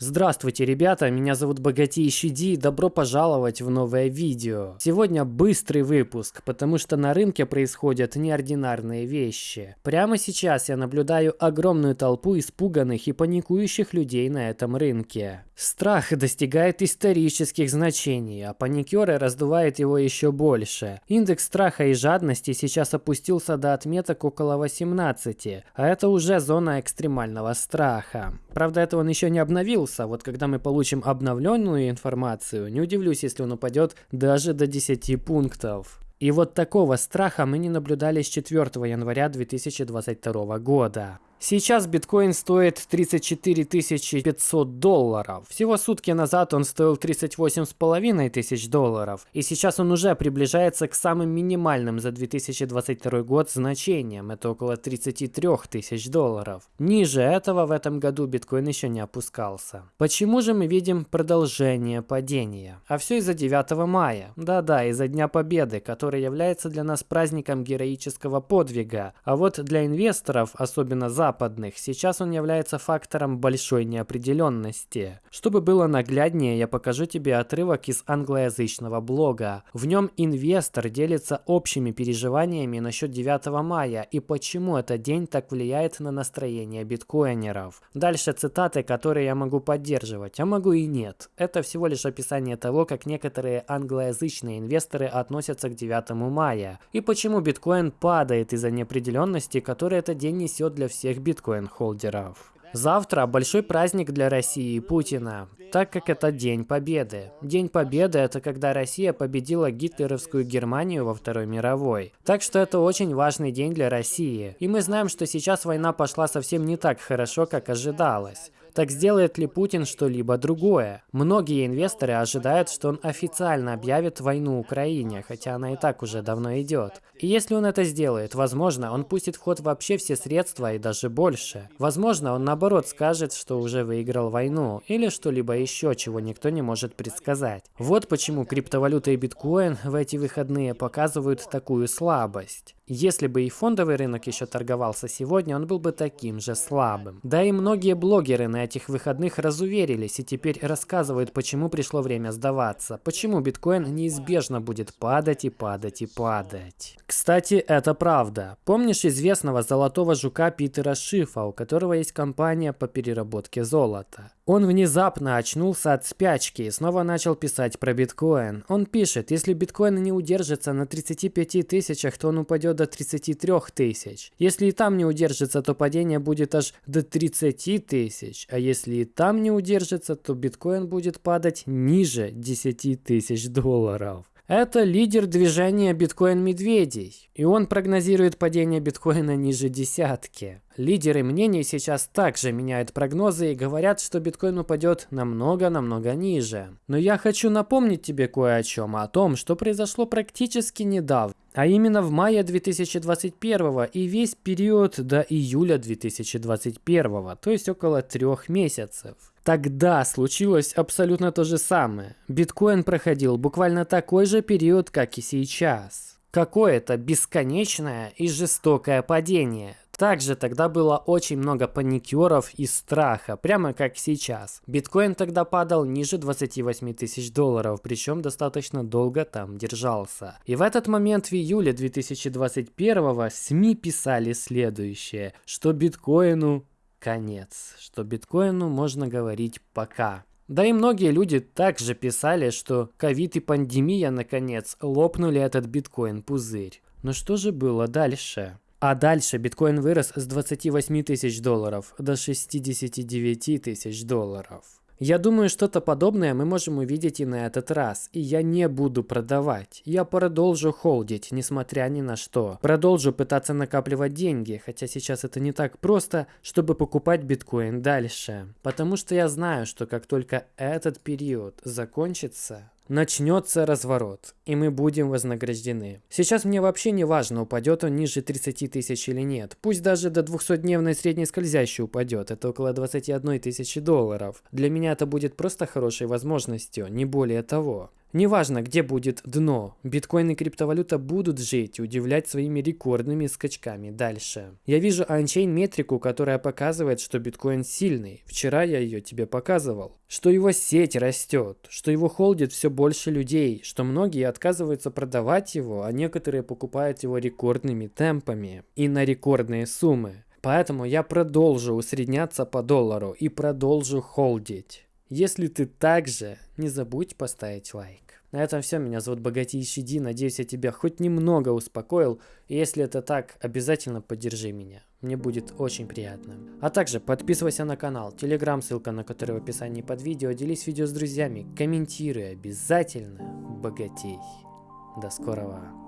Здравствуйте, ребята, меня зовут Богатейший Ди, добро пожаловать в новое видео. Сегодня быстрый выпуск, потому что на рынке происходят неординарные вещи. Прямо сейчас я наблюдаю огромную толпу испуганных и паникующих людей на этом рынке. Страх достигает исторических значений, а паникеры раздувают его еще больше. Индекс страха и жадности сейчас опустился до отметок около 18, а это уже зона экстремального страха. Правда, это он еще не обновился. Вот когда мы получим обновленную информацию, не удивлюсь, если он упадет даже до 10 пунктов. И вот такого страха мы не наблюдали с 4 января 2022 года. Сейчас биткоин стоит 34 500 долларов. Всего сутки назад он стоил 38,5 тысяч долларов. И сейчас он уже приближается к самым минимальным за 2022 год значениям. Это около 33 тысяч долларов. Ниже этого в этом году биткоин еще не опускался. Почему же мы видим продолжение падения? А все из-за 9 мая. Да-да, из-за Дня Победы, который является для нас праздником героического подвига. А вот для инвесторов, особенно за западных, сейчас он является фактором большой неопределенности. Чтобы было нагляднее, я покажу тебе отрывок из англоязычного блога. В нем инвестор делится общими переживаниями насчет 9 мая и почему этот день так влияет на настроение биткоинеров. Дальше цитаты, которые я могу поддерживать, а могу и нет. Это всего лишь описание того, как некоторые англоязычные инвесторы относятся к 9 мая и почему биткоин падает из-за неопределенности, которую этот день несет для всех всех биткоин-холдеров. Завтра большой праздник для России и Путина, так как это День Победы. День Победы – это когда Россия победила гитлеровскую Германию во Второй мировой. Так что это очень важный день для России. И мы знаем, что сейчас война пошла совсем не так хорошо, как ожидалось. Так сделает ли Путин что-либо другое? Многие инвесторы ожидают, что он официально объявит войну Украине, хотя она и так уже давно идет. И если он это сделает, возможно, он пустит в ход вообще все средства и даже больше. Возможно, он наоборот скажет, что уже выиграл войну, или что-либо еще, чего никто не может предсказать. Вот почему криптовалюта и биткоин в эти выходные показывают такую слабость. Если бы и фондовый рынок еще торговался сегодня, он был бы таким же слабым. Да и многие блогеры на этих выходных разуверились и теперь рассказывают, почему пришло время сдаваться, почему биткоин неизбежно будет падать и падать и падать. Кстати, это правда. Помнишь известного золотого жука Питера Шифа, у которого есть компания по переработке золота? Он внезапно очнулся от спячки и снова начал писать про биткоин. Он пишет, если биткоин не удержится на 35 тысячах, то он упадет до 33 тысяч. Если и там не удержится, то падение будет аж до 30 тысяч. А если и там не удержится, то биткоин будет падать ниже 10 тысяч долларов. Это лидер движения биткоин-медведей, и он прогнозирует падение биткоина ниже десятки. Лидеры мнений сейчас также меняют прогнозы и говорят, что биткоин упадет намного-намного ниже. Но я хочу напомнить тебе кое о чем, о том, что произошло практически недавно. А именно в мае 2021 и весь период до июля 2021, то есть около трех месяцев. Тогда случилось абсолютно то же самое. Биткоин проходил буквально такой же период, как и сейчас. Какое-то бесконечное и жестокое падение. Также тогда было очень много паникеров и страха, прямо как сейчас. Биткоин тогда падал ниже 28 тысяч долларов, причем достаточно долго там держался. И в этот момент в июле 2021 СМИ писали следующее, что биткоину конец, что биткоину можно говорить пока. Да и многие люди также писали, что ковид и пандемия наконец лопнули этот биткоин-пузырь. Но что же было дальше? А дальше биткоин вырос с 28 тысяч долларов до 69 тысяч долларов. Я думаю, что-то подобное мы можем увидеть и на этот раз. И я не буду продавать. Я продолжу холдить, несмотря ни на что. Продолжу пытаться накапливать деньги, хотя сейчас это не так просто, чтобы покупать биткоин дальше. Потому что я знаю, что как только этот период закончится, начнется разворот, и мы будем вознаграждены. Сейчас мне вообще не важно, упадет он ниже 30 тысяч или нет. Пусть даже до 200-дневной средней скользящей упадет, это около 21 тысячи долларов. Для меня это будет просто хорошей возможностью, не более того. Неважно, где будет дно, биткоин и криптовалюта будут жить и удивлять своими рекордными скачками дальше. Я вижу анчейн метрику, которая показывает, что биткоин сильный. Вчера я ее тебе показывал. Что его сеть растет, что его холдит все больше людей, что многие отказываются продавать его, а некоторые покупают его рекордными темпами и на рекордные суммы. Поэтому я продолжу усредняться по доллару и продолжу холдить. Если ты также, не забудь поставить лайк. На этом все. Меня зовут Богатейший Ди. Надеюсь, я тебя хоть немного успокоил. И если это так, обязательно поддержи меня. Мне будет очень приятно. А также подписывайся на канал, телеграм, ссылка на который в описании под видео. Делись видео с друзьями, комментируй обязательно. Богатей. До скорого.